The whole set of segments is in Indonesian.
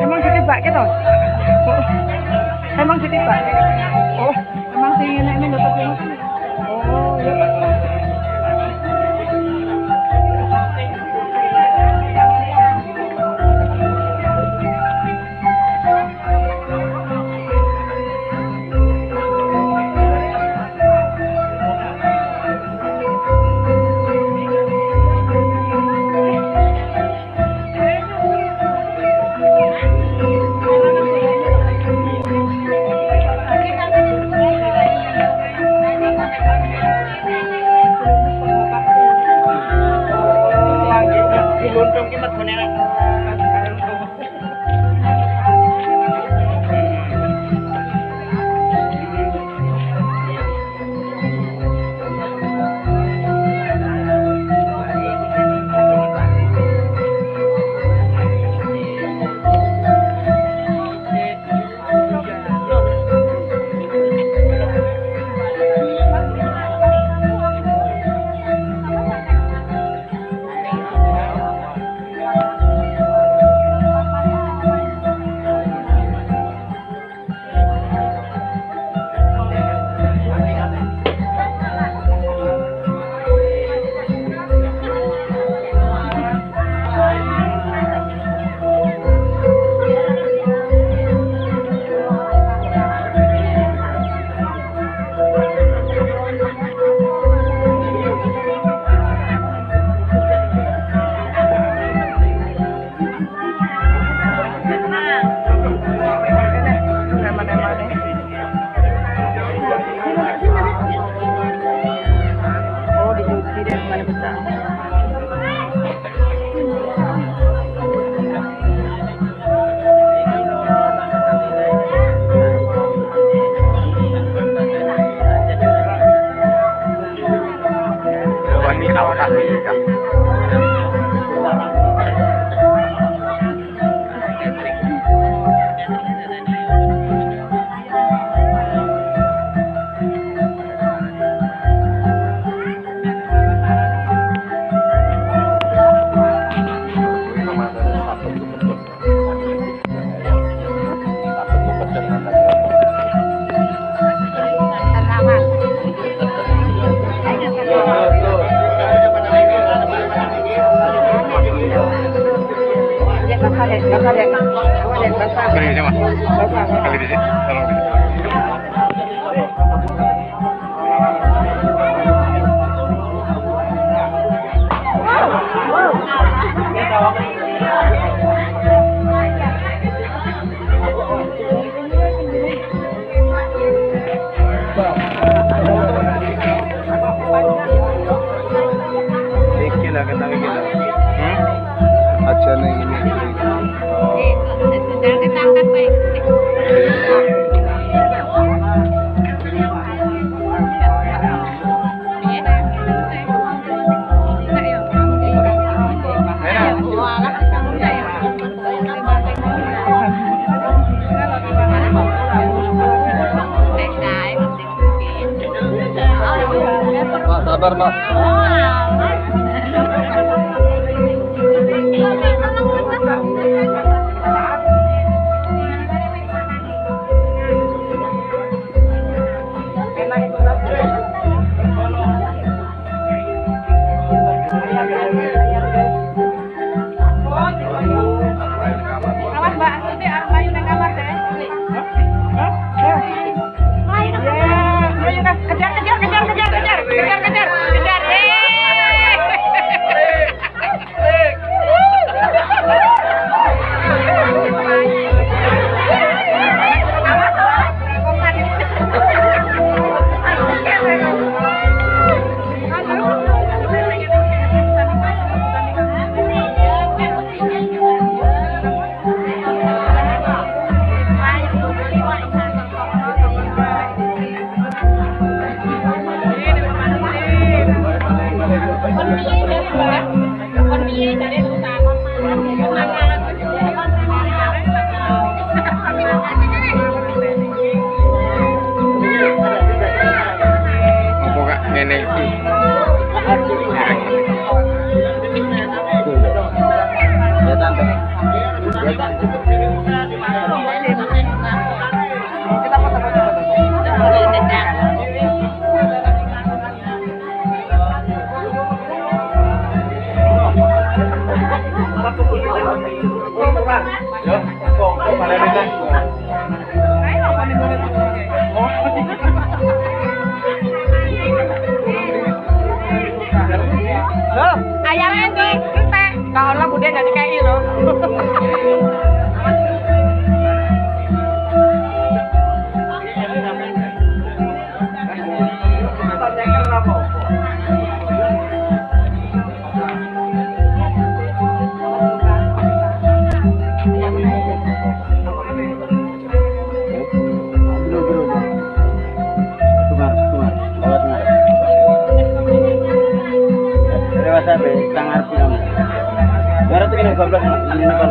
Emang ditibak gitu? Oh. Emang ditibak? Oh, emang sih ini ini lho Oh, ya. Terima kasih. Terima kasih. dar. tangar bilang. Barat ini 12 ini kan.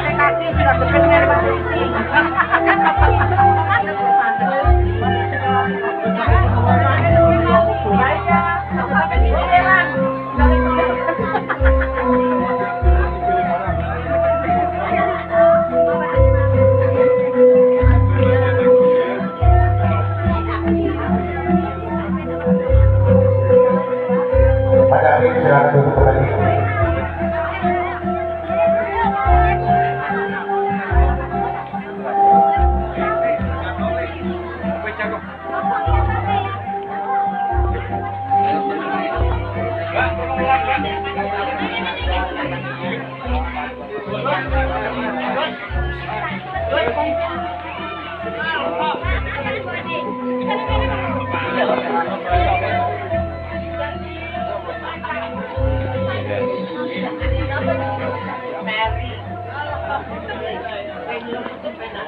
Pakai kaki, sudah benar posisi.